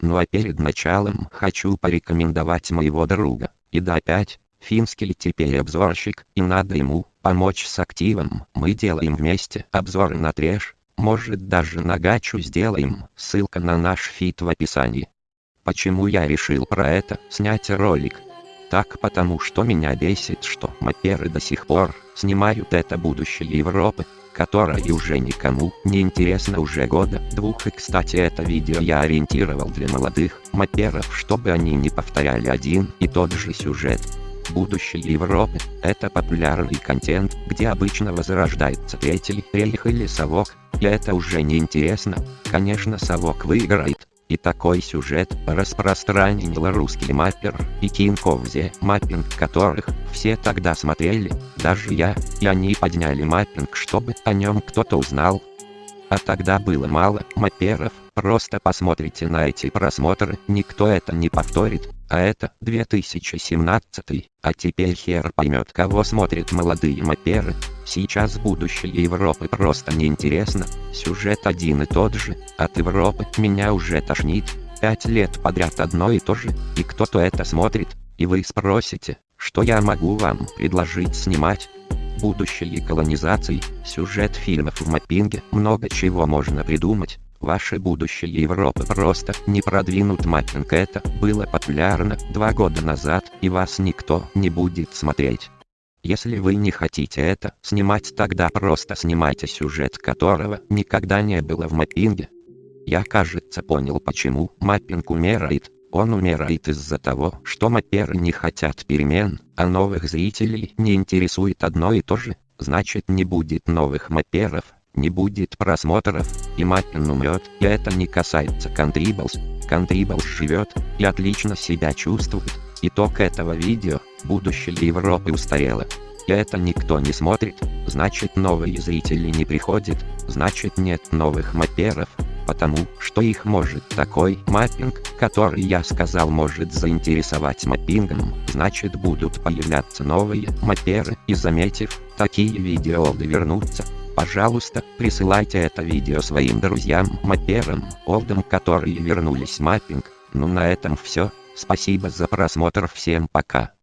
Ну а перед началом хочу порекомендовать моего друга, и да опять, финский теперь обзорщик, и надо ему помочь с активом. Мы делаем вместе обзоры на треш, может даже на гачу сделаем, ссылка на наш фит в описании. Почему я решил про это снять ролик? Так потому что меня бесит, что маперы до сих пор снимают это будущее Европы, которое уже никому не интересно уже года двух и кстати это видео я ориентировал для молодых маперов чтобы они не повторяли один и тот же сюжет. Будущее Европы – это популярный контент, где обычно возрождается третий рейх или совок, и это уже не интересно, конечно совок выиграет, и такой сюжет распространил русский маппер и the Mapping, которых все тогда смотрели, даже я, и они подняли маппинг, чтобы о нем кто-то узнал. А тогда было мало мапперов, просто посмотрите на эти просмотры, никто это не повторит, а это 2017, а теперь хер поймет кого смотрят молодые мапперы. Сейчас будущее Европы просто неинтересно, сюжет один и тот же, от Европы меня уже тошнит, пять лет подряд одно и то же, и кто-то это смотрит, и вы спросите, что я могу вам предложить снимать? Будущее колонизации, сюжет фильмов в маппинге, много чего можно придумать, Ваше будущее Европы просто не продвинут маппинг это было популярно два года назад и вас никто не будет смотреть. Если вы не хотите это снимать тогда просто снимайте сюжет которого никогда не было в маппинге. Я кажется понял почему маппинг умирает. Он умирает из-за того, что мапперы не хотят перемен, а новых зрителей не интересует одно и то же, значит не будет новых мапперов, не будет просмотров, и Маппин умрет, и это не касается Контрибалс. Контрибалс живет, и отлично себя чувствует. Итог этого видео, будущее Европы устарело. И это никто не смотрит, значит новые зрители не приходят, значит нет новых мапперов, потому что их может такой маппинг, который я сказал может заинтересовать маппингом, значит будут появляться новые мапперы и заметив, такие видео вернутся. Пожалуйста, присылайте это видео своим друзьям, мапперам, олдам, которые вернулись маппинг. Ну на этом все, спасибо за просмотр, всем пока.